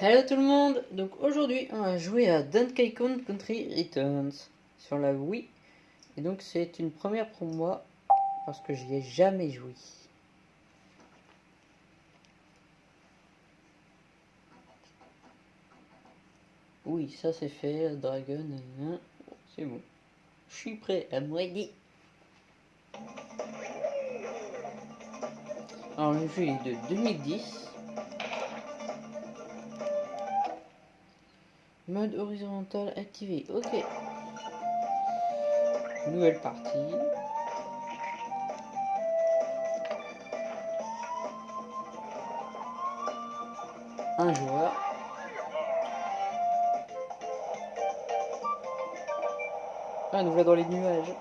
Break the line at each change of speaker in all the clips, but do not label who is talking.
Hello tout le monde Donc aujourd'hui on va jouer à Donkey Kong Country Returns sur la Wii. Et donc c'est une première pour moi parce que j'y ai jamais joué. Oui, ça c'est fait, Dragon, c'est bon. Je suis prêt à moi dit. Alors le jeu est de 2010. Mode horizontal activé. Ok. Nouvelle partie. Un joueur. Ah, nous voilà dans les nuages.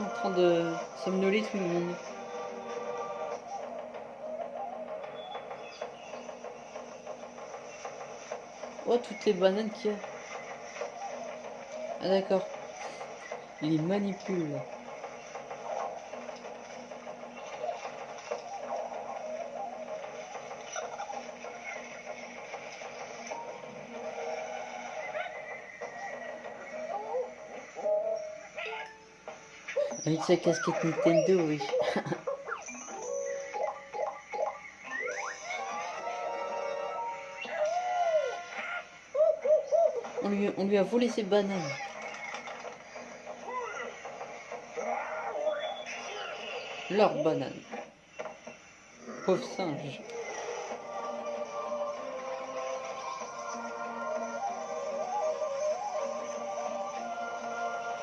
En train de somnoler tout le monde. Oh, toutes les bananes qu'il y a. Ah d'accord. Il manipule. Avec sa casquette Nintendo, oui. on, lui, on lui a volé ses bananes. Leur banane. Pauvre singe.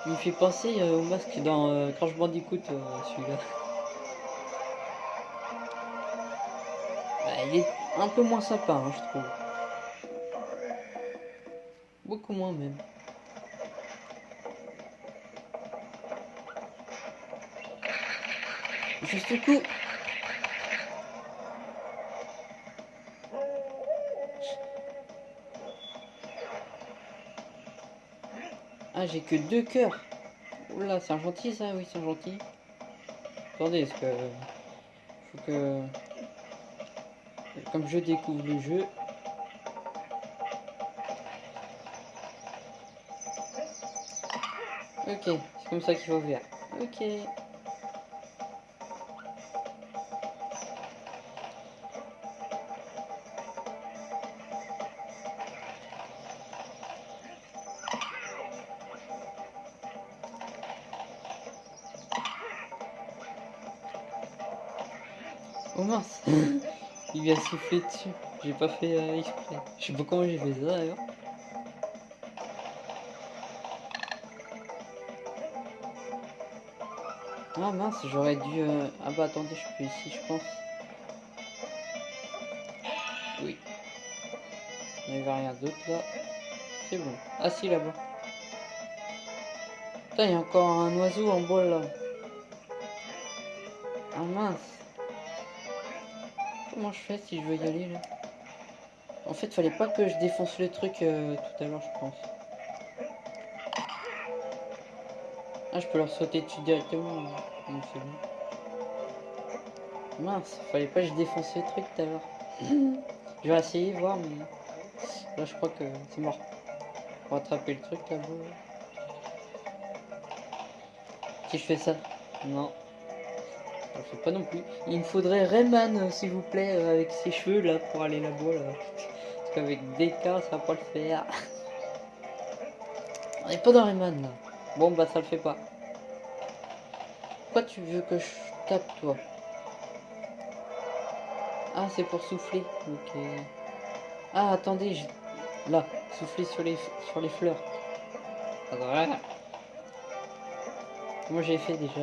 Il me fait penser euh, au masque dans euh, Crash Bandicoot, euh, celui-là. Bah, il est un peu moins sympa, hein, je trouve. Beaucoup moins même. Juste coup. Ah, j'ai que deux cœurs. Oula, c'est un gentil ça, oui, c'est gentil. Attendez, est-ce que... Faut que... Comme je découvre le jeu... Ok, c'est comme ça qu'il faut faire. Ok. Mince Il a soufflé dessus. J'ai pas fait euh, exprès. Je sais pas comment j'ai fait ça d'ailleurs. Ah mince, j'aurais dû... Euh... Ah bah attendez, je peux ici, je pense. Oui. Il n'y avait rien d'autre là. C'est bon. Ah si, là-bas. Il y a encore un oiseau en bois là. Ah mince comment je fais si je veux y aller là En fait, fallait pas que je défonce le truc euh, tout à l'heure, je pense. Ah, je peux leur sauter dessus directement. c'est bon. Mince, fallait pas que je défonce le truc tout à l'heure. je vais essayer, voir, mais là, je crois que c'est mort. Pour attraper le truc là-bas. Si je fais ça. Non. Je fais pas non plus. Il me faudrait Rayman, euh, s'il vous plaît, euh, avec ses cheveux là pour aller là-bas là. Parce qu'avec DK, ça va pas le faire. On est pas dans Rayman là. Bon bah ça le fait pas. Pourquoi tu veux que je tape toi? Ah c'est pour souffler. Ok. Ah attendez, je... là, souffler sur les sur les fleurs. Voilà. Moi j'ai fait déjà?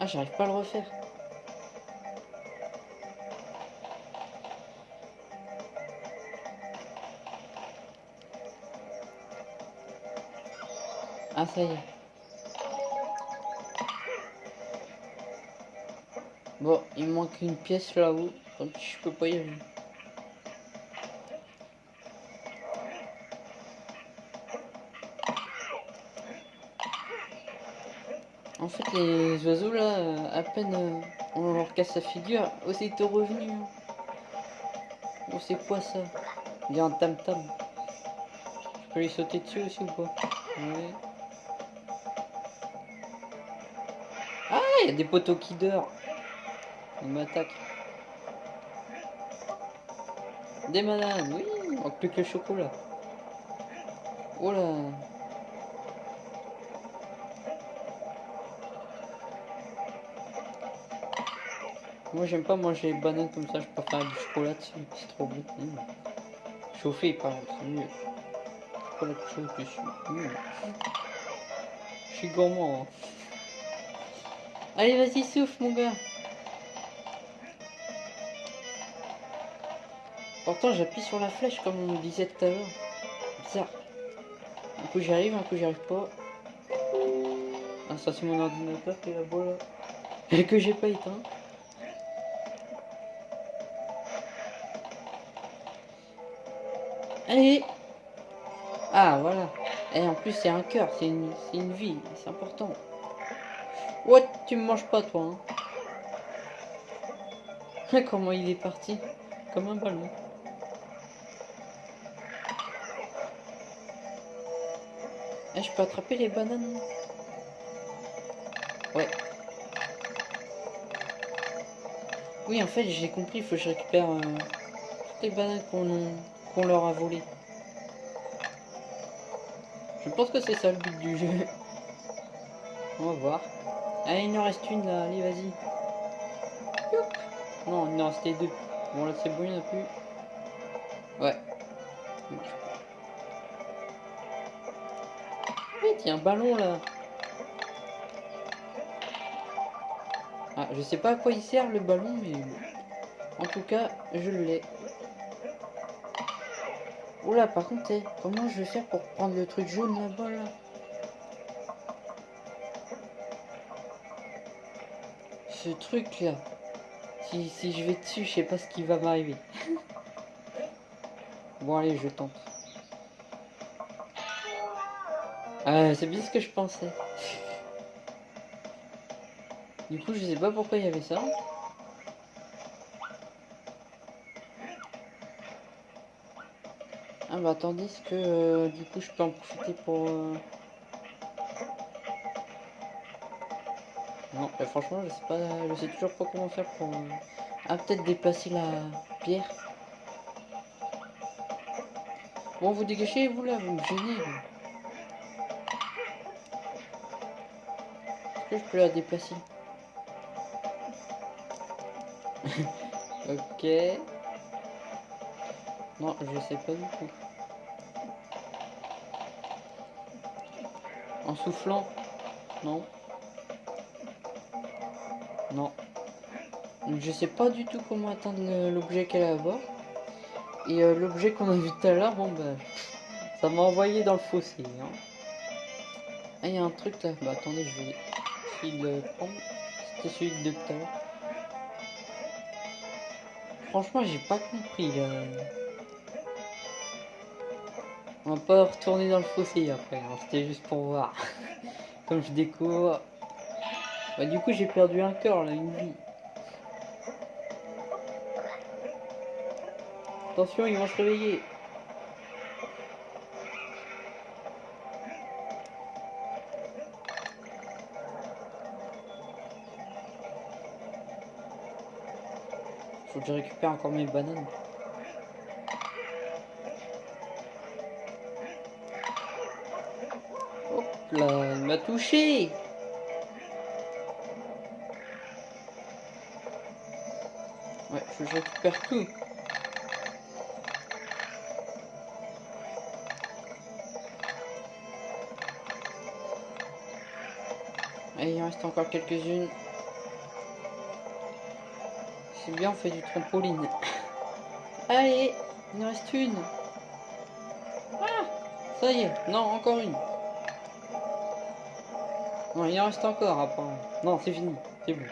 Ah j'arrive pas à le refaire. Ah ça y est. Bon, il manque une pièce là-haut, donc je peux pas y aller. En fait, les oiseaux là, à peine euh, on leur casse la figure, aussitôt revenu. Oh, c'est quoi ça? Il y a un tam-tam. Je peux lui sauter dessus aussi ou pas? Ah, il y a des poteaux qui dorment. Ils m'attaquent. Des bananes, oui, on plus que le chocolat. Oh là. Moi j'aime pas manger les bananes comme ça, je préfère du chocolat dessus, c'est trop bon. Mmh. Chauffé par exemple, c'est mieux. Chocolat chaud dessus. Mmh. Je suis gourmand. Hein. Allez vas-y souffle mon gars. Pourtant j'appuie sur la flèche comme on me disait tout à l'heure. Bizarre. Un coup j'y arrive, un coup j'y arrive pas. Ah ça c'est mon ordinateur qui est là-bas là. Et que j'ai pas éteint. Allez Ah, voilà. Et en plus, c'est un cœur, c'est une, vie, c'est important. What Tu me manges pas, toi, hein Comment il est parti? Comme un ballon. Eh, je peux attraper les bananes? Ouais. Oui, en fait, j'ai compris, il faut que je récupère euh, toutes les bananes qu'on leur a volé. Je pense que c'est ça le but du jeu. On va voir. Allez, il en reste une là, allez, vas-y. Non, il en restait deux. Bon, là, c'est bon, il n'y en a plus. Ouais. Oui, a un ballon là. Ah, je sais pas à quoi il sert le ballon, mais en tout cas, je l'ai. Oula, par contre, eh, comment je vais faire pour prendre le truc jaune là-bas, là, Ce truc-là. Si, si je vais dessus, je sais pas ce qui va m'arriver. bon, allez, je tente. Ah, c'est bien ce que je pensais. du coup, je sais pas pourquoi il y avait ça. Ah bah tandis que euh, du coup je peux en profiter pour... Euh... Non, bah, franchement je sais pas, je sais toujours pas comment faire pour... Euh... Ah peut-être déplacer la pierre. Bon vous dégagez vous là, vous me gênez. Est-ce que je peux la déplacer? Ok. Non, je sais pas du tout. En soufflant Non. Non. Je sais pas du tout comment atteindre l'objet qu'elle a à bord. Et euh, l'objet qu'on a vu tout à l'heure, bon bah... Ça m'a envoyé dans le fossé. Hein. Ah, il y a un truc là. Bah attendez, je vais le prendre. C'était celui de tout à l'heure. Franchement, j'ai pas compris. On va pas retourner dans le fossé après, hein. c'était juste pour voir. Comme je découvre. Bah, du coup j'ai perdu un cœur là, une vie. Attention, ils vont se réveiller. Faut que je récupère encore mes bananes. Il m'a touché Ouais, faut que je récupère tout. Allez, il en reste encore quelques-unes. C'est bien, on fait du trampoline. Allez, il en reste une. Ah, ça y est, non, encore une. Non, il en reste encore, apparemment. Non, c'est fini, c'est bon.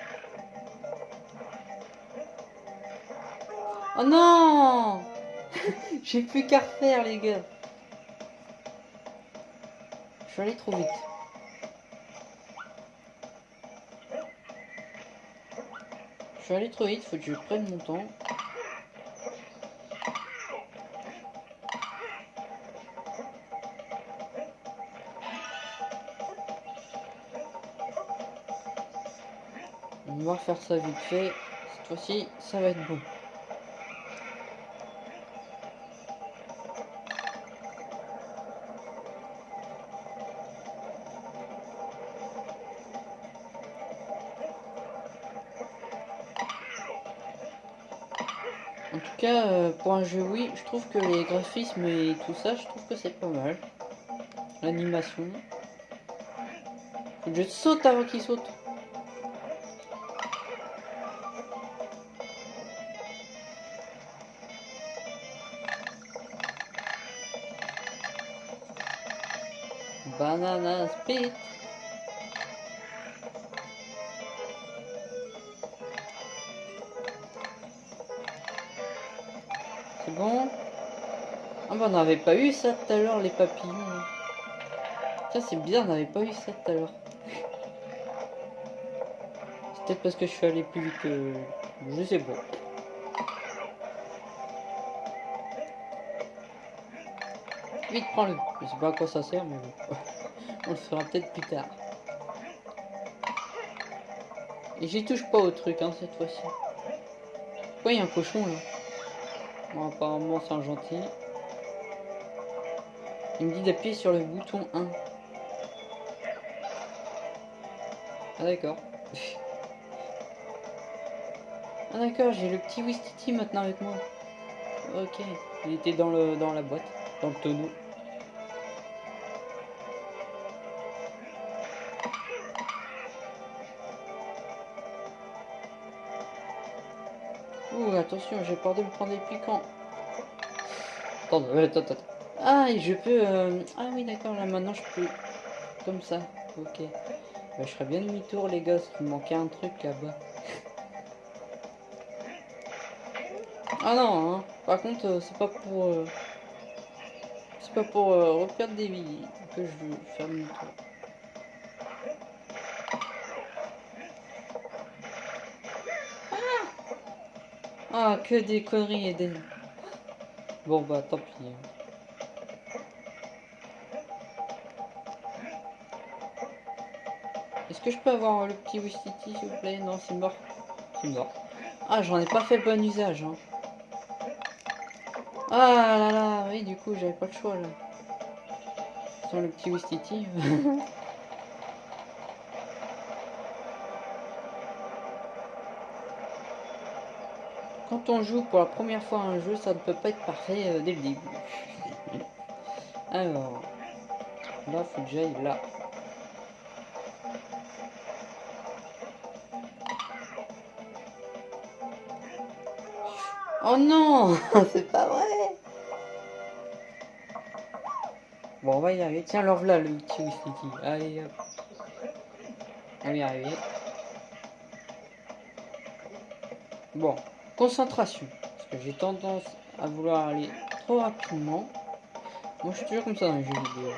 Oh non J'ai plus qu'à refaire, les gars. Je suis allé trop vite. Je suis allé trop vite, faut que je prenne mon temps. On va refaire ça vite fait. Cette fois-ci, ça va être bon. En tout cas, euh, pour un jeu oui, je trouve que les graphismes et tout ça, je trouve que c'est pas mal. L'animation. Je saute avant qu'il saute. Banana split. C'est bon? Ah bah on n'avait pas eu ça tout à l'heure les papillons. Tiens c'est bizarre, on n'avait pas eu ça tout à l'heure. C'est peut-être parce que je suis allé plus vite que... Je sais pas. Vite prends-le. Je sais pas à quoi ça sert mais bon. on le fera peut-être plus tard. Et j'y touche pas au truc hein cette fois-ci. Pourquoi il y a un cochon là? Bon, apparemment, c'est un gentil. Il me dit d'appuyer sur le bouton 1. Ah d'accord. ah d'accord, j'ai le petit Wistiti maintenant avec moi. Ok, il était dans, le, dans la boîte, dans le tonneau. Attention, j'ai peur de me prendre des piquants. Attends, attends, attends. Ah, je peux... euh, Ah oui, d'accord, là maintenant je peux... Comme ça, ok. Bah, je ferais bien demi-tour, les gars, qu'il me manquait un truc là-bas. ah non, hein. par contre, euh, c'est pas pour... euh, C'est pas pour euh, reperdre des vies que je veux faire demi-tour. Ah, que des conneries, Eden. Bon, bah, tant pis. Est-ce que je peux avoir le petit Wistiti, s'il vous plaît? Non, c'est mort. C'est mort. Ah, j'en ai pas fait bon usage. Hein. Ah là là, oui, du coup, j'avais pas le choix, là. Sans le petit Wistiti. Quand on joue pour la première fois un jeu, ça ne peut pas être parfait euh, dès le début. Alors, là, faut que j'aille là. Oh non, c'est pas vrai. Bon, on va y arriver. Tiens, alors là, le petit Wistiti. Allez, hop. On va y arriver. Bon, concentration. Parce que j'ai tendance à vouloir aller trop rapidement. Moi, je suis toujours comme ça dans les jeux vidéo.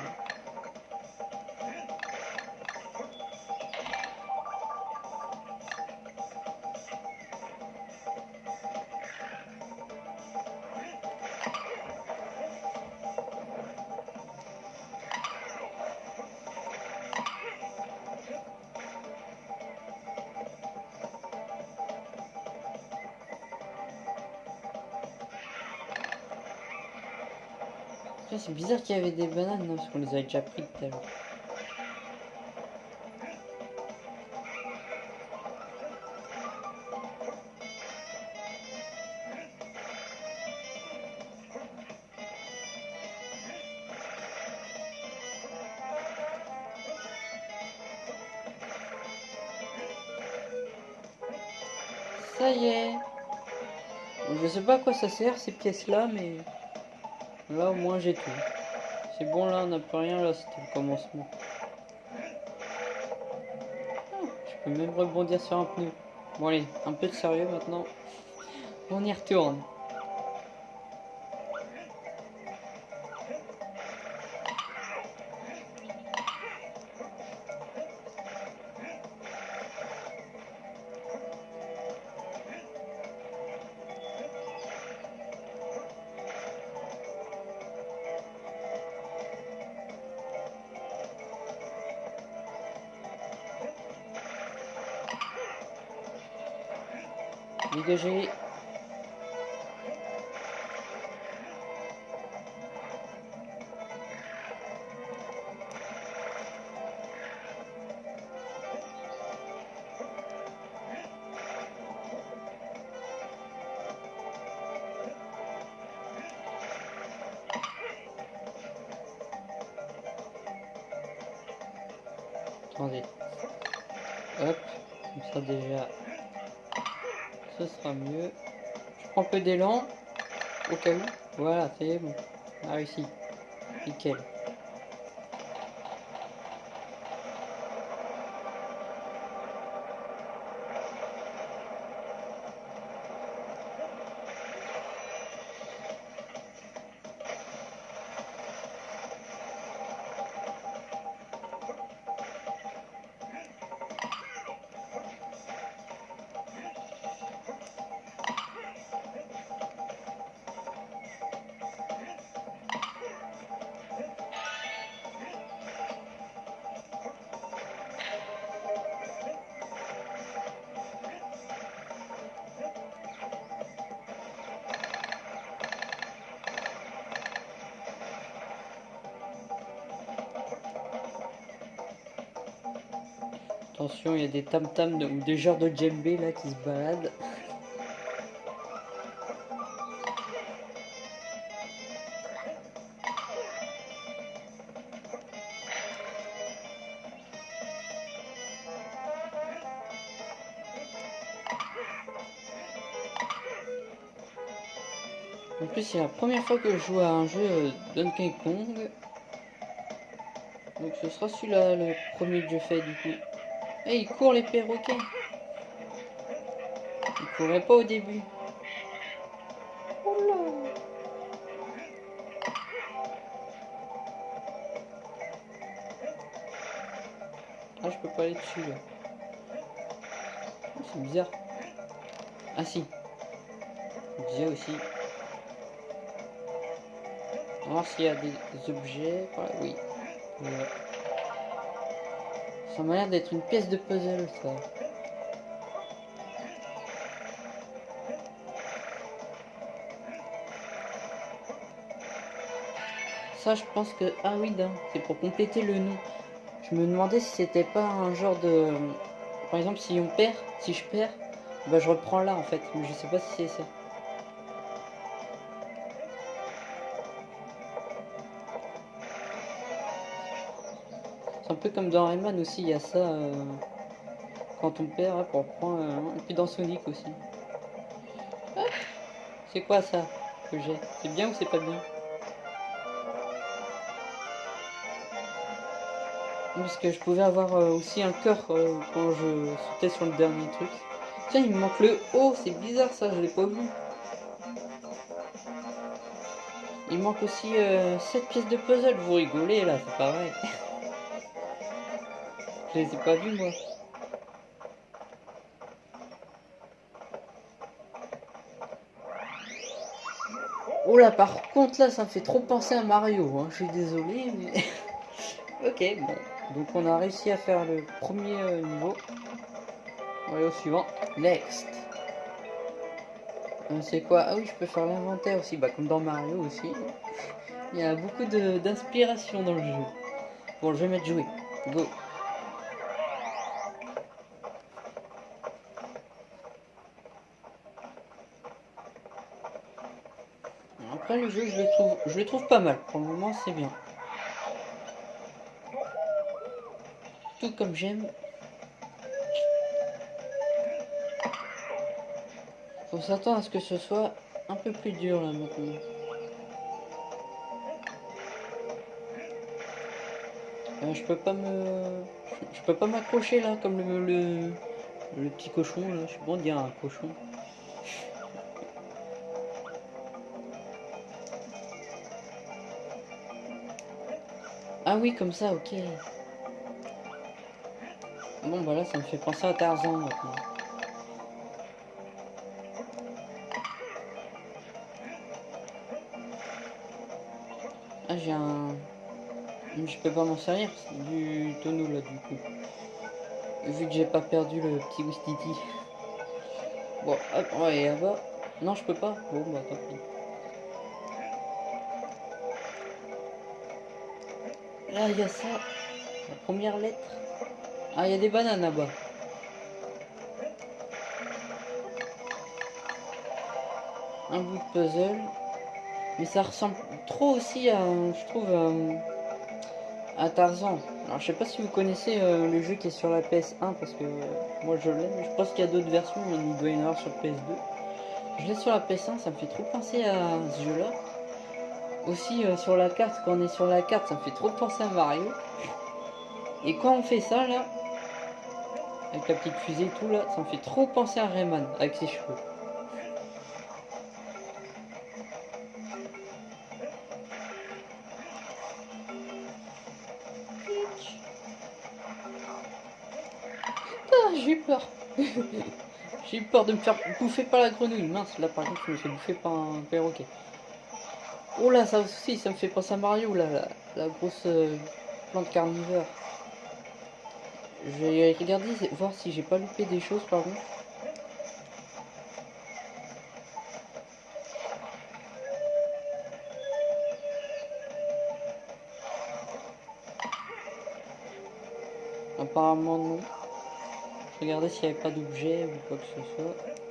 C'est bizarre qu'il y avait des bananes, non, parce qu'on les avait déjà pris tout à. Ça y est. Je sais pas à quoi ça sert ces pièces là, mais là au moins j'ai tout. C'est bon là, on n'a plus rien là, c'était le commencement. Je peux même rebondir sur un pneu. Bon allez, un peu de sérieux maintenant. On y retourne. Dégagez. Mieux. Je prends un peu d'élan, au cas où. Voilà, c'est bon. On a réussi. Nickel. Attention, il y a des tam-tams ou des genres de djembé là qui se baladent. En plus, c'est la première fois que je joue à un jeu euh, Donkey Kong. Donc ce sera celui-là le premier que je fais du coup. Et eh, il court les perroquets. Il courait pas au début. Oula. Ah, je peux pas aller dessus là. Oh, c'est bizarre. Ah si. J'ai aussi. On va voir s'il y a des objets. oui. Ça m'a l'air d'être une pièce de puzzle, ça. Ça, je pense que... Ah oui, c'est pour compléter le nom. Je me demandais si c'était pas un genre de... Par exemple, si on perd, si je perds, bah je reprends là, en fait. Mais je sais pas si c'est ça. Un peu comme dans Rayman aussi, il y a ça euh, quand on perd, pour prendre. Euh, et puis dans Sonic aussi. c'est quoi ça que j'ai? C'est bien ou c'est pas bien? Parce que je pouvais avoir euh, aussi un cœur quand je sautais sur le dernier truc. Tiens, il me manque le haut, c'est bizarre ça, je l'ai pas vu. Il manque aussi 7 pièces de puzzle, vous rigolez là, c'est vrai. Je les ai pas vus moi. Oh là, par contre là, ça me fait trop penser à Mario. Hein. Je suis désolé, mais... ok, bon. Donc on a réussi à faire le premier euh, niveau. On va aller au suivant. Next. C'est quoi? Ah oui, je peux faire l'inventaire aussi, bah comme dans Mario aussi. Il y a beaucoup d'inspiration dans le jeu. Bon, je vais mettre jouer. Go. Le jeu, je le trouve, je le trouve pas mal. Pour le moment, c'est bien. Tout comme j'aime. Faut s'attendre à ce que ce soit un peu plus dur là. Euh, je peux pas me... Je peux pas m'accrocher là comme le, le, le, petit cochon là. Je sais pas dire un cochon. Ah oui, comme ça, ok. Bon, bah là, ça me fait penser à Tarzan maintenant. Ah, j'ai un... Je peux pas m'en servir du tonneau là, du coup. Vu que j'ai pas perdu le petit Wistiti. Bon, hop, on va aller là-bas. Non, je peux pas. Bon, bah tant pis. Là, il y a ça. La première lettre. Ah, il y a des bananes là-bas. Un bout de puzzle. Mais ça ressemble trop aussi à, je trouve, à, Tarzan. Alors, je sais pas si vous connaissez euh, le jeu qui est sur la PS1, parce que euh, moi je l'ai. Je pense qu'il y a d'autres versions, mais il doit y en avoir sur PS2. Je l'ai sur la PS1, ça me fait trop penser à ce. Aussi euh, sur la carte, quand on est sur la carte, ça me fait trop penser à Mario. Et quand on fait ça là, avec la petite fusée et tout là, ça me fait trop penser à Rayman avec ses cheveux. Ah, j'ai eu peur. j'ai eu peur de me faire bouffer par la grenouille. Mince, là par contre, je me fais bouffer par un perroquet. Oh là, ça aussi, ça me fait penser à Mario, là, la, grosse euh, plante carnivore. Je vais regarder, voir si j'ai pas loupé des choses, pardon. Apparemment non. Je s'il n'y avait pas d'objet ou quoi que ce soit.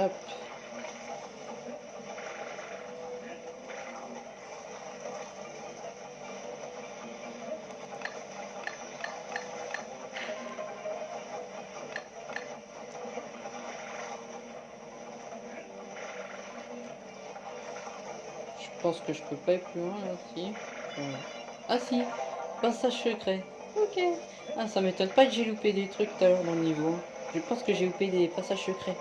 Je pense que je peux pas aller plus loin là, si. Ah si, passage secret. Ok. Ah ça m'étonne pas que j'ai loupé des trucs tout à l'heure dans le niveau. Je pense que j'ai loupé des passages secrets.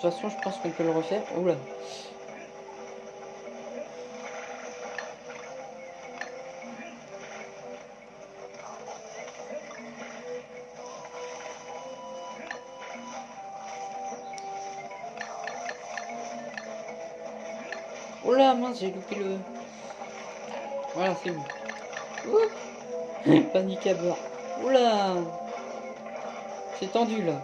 Toute façon, je pense qu'on peut le refaire. Oula. Oula, mince, j'ai loupé le... Voilà, c'est bon. Panique à bord. Oula C'est tendu, là.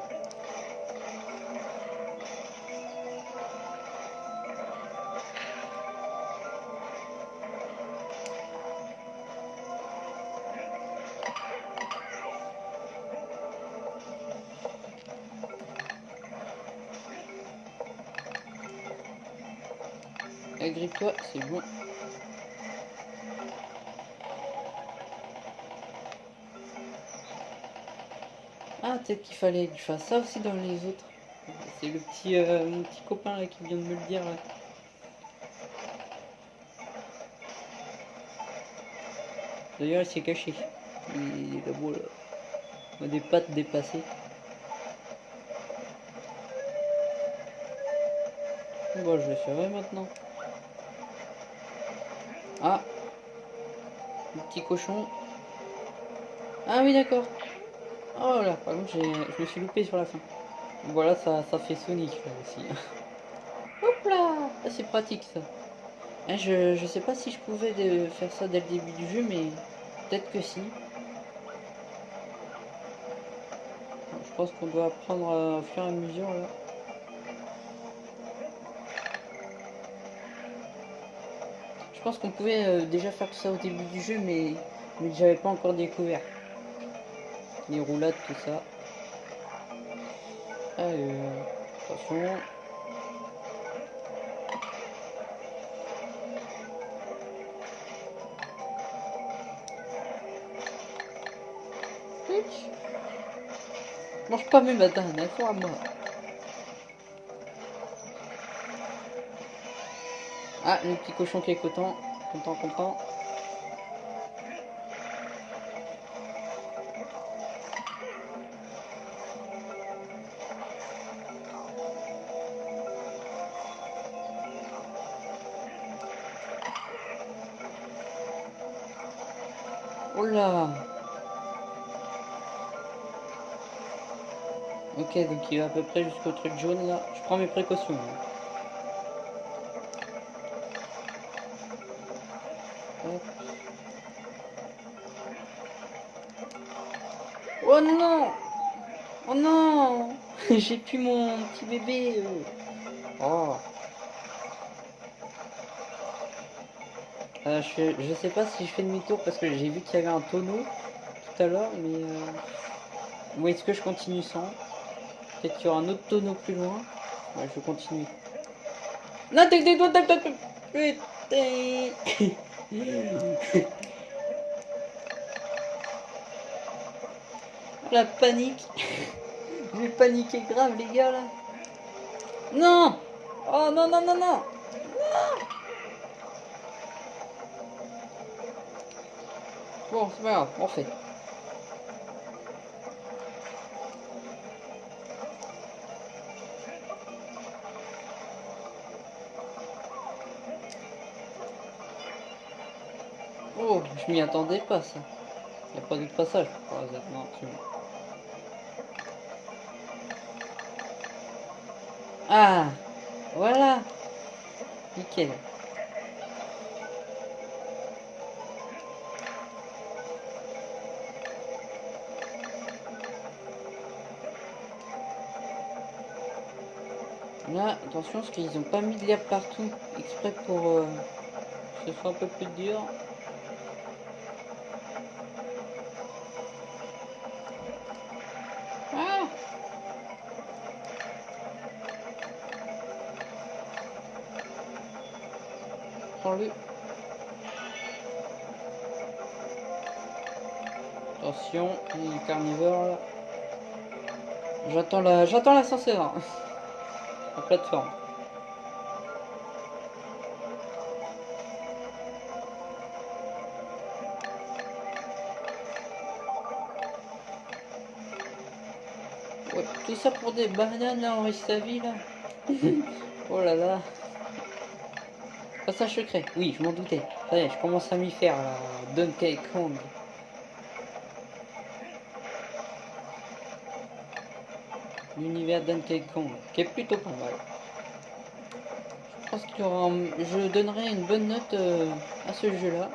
Agrippe-toi, c'est bon. Ah, peut-être qu'il fallait que je fasse ça aussi dans les autres. C'est le petit, euh, mon petit copain qui vient de me le dire. Là. D'ailleurs, il s'est caché. Il est là-bas, là. Des pattes dépassées. Bon, je vais faire maintenant. Ah petit cochon. Ah oui, d'accord. Oh là, par contre, je me suis loupé sur la fin. Voilà, ça, fait Sonic là aussi. Hop là ah, C'est pratique ça. Ah, je, je sais pas si je pouvais faire ça dès le début du jeu, mais peut-être que si. je pense qu'on doit apprendre au fur et à mesure là. Je pense qu'on pouvait euh, déjà faire tout ça au début du jeu, mais, mais j'avais pas encore découvert. Les roulades, tout ça. Allez, attention. Mange pas mes bananes, elles sont à moi. Ah, le petit cochon qui est content, content, content. Oh là Ok, donc il va à peu près jusqu'au truc jaune là. Je prends mes précautions. Oh non Oh non J'ai plus mon petit bébé. Oh. Euh, je, sais pas si je fais demi-tour parce que j'ai vu qu'il y avait un tonneau tout à l'heure, mais... Euh... Ou est-ce que je continue sans Peut-être qu'il y aura un autre tonneau plus loin. Je continue. Non, t'es des doigts, Putain La panique. Je vais paniquer grave les gars là. Non! Oh non non non non! Bon c'est pas grave, on fait. Oh, je m'y attendais pas ça. Il a pas d'autre passage c'est Ah Voilà Nickel. Là, attention, parce qu'ils ont pas mis de l'herbe partout, exprès pour euh, que ce soit un peu plus dur. Attention, il carnivore là. J'attends la. J'attends l'ascenseur. La plateforme. Tout ça pour des bananes là, en sa vie là. oh là là. Passage secret. Oui, je m'en doutais. Ça je commence à m'y faire, là. Donkey Kong. L'univers Donkey Kong, qui est plutôt pas mal. Je pense qu'il. Je donnerai une bonne note euh, à ce jeu-là.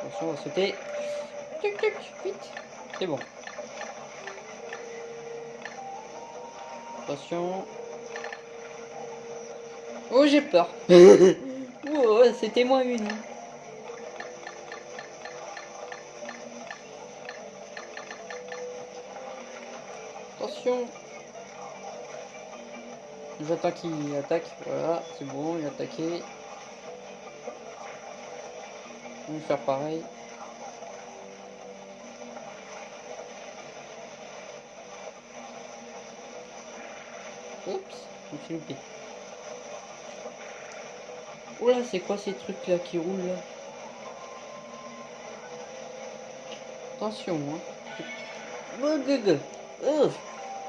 Attention, on va sauter. vite. C'est bon. Attention. Oh, j'ai peur. oh, c'était moins une. Attention. J'attends qu'il attaque. Voilà, c'est bon, il a attaqué. On va faire pareil. Loupé. Oh c'est quoi ces trucs là qui roulent là? Attention, hein. Oh,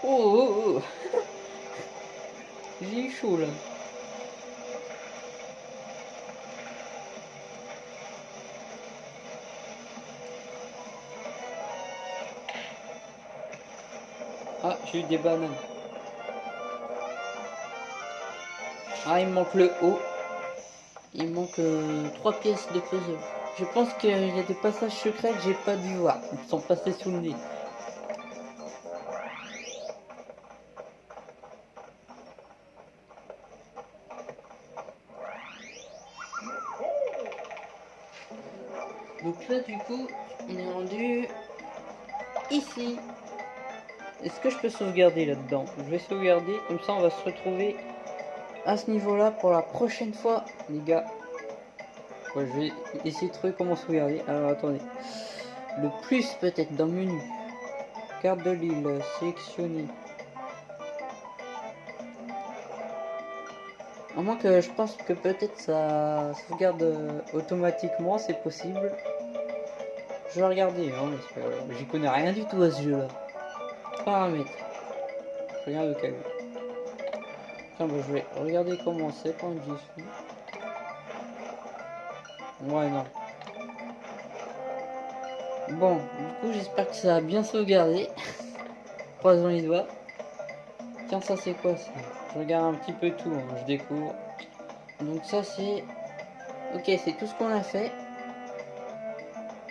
oh, oh, oh. J'ai eu chaud là. Ah, j'ai eu des bananes. Ah, il manque le haut. il manque euh, trois pièces de puzzle. Je pense qu'il y a des passages secrets que j'ai pas dû voir. Ils sont passés sous le nez. Donc là du coup on est rendu ici. Est-ce que je peux sauvegarder là-dedans? Je vais sauvegarder, comme ça on va se retrouver à ce niveau-là pour la prochaine fois, les gars. je vais essayer de trouver comment sauvegarder. Alors attendez. Le plus peut-être dans le menu. Carte de l'île, sélectionner. À moins que je pense que peut-être ça sauvegarde euh, automatiquement, c'est possible. Je vais regarder, hein, j'y connais rien du tout à ce jeu-là. Paramètres. Rien de cas. Tiens, je vais regarder comment c'est quand j'y suis. Ouais, non. Bon, du coup, j'espère que ça a bien sauvegardé. Croisons les doigts. Tiens, ça c'est quoi ça? Je regarde un petit peu tout, hein, je découvre. Donc ça c'est... Ok, c'est tout ce qu'on a fait.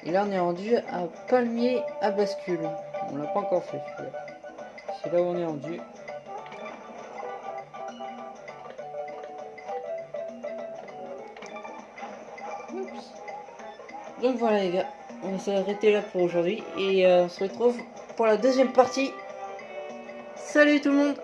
Et là, on est rendu à palmier à bascule. On l'a pas encore fait, C'est là où on est rendu. Donc voilà les gars, on va s'arrêter là pour aujourd'hui. Et euh, on se retrouve pour la deuxième partie. Salut tout le monde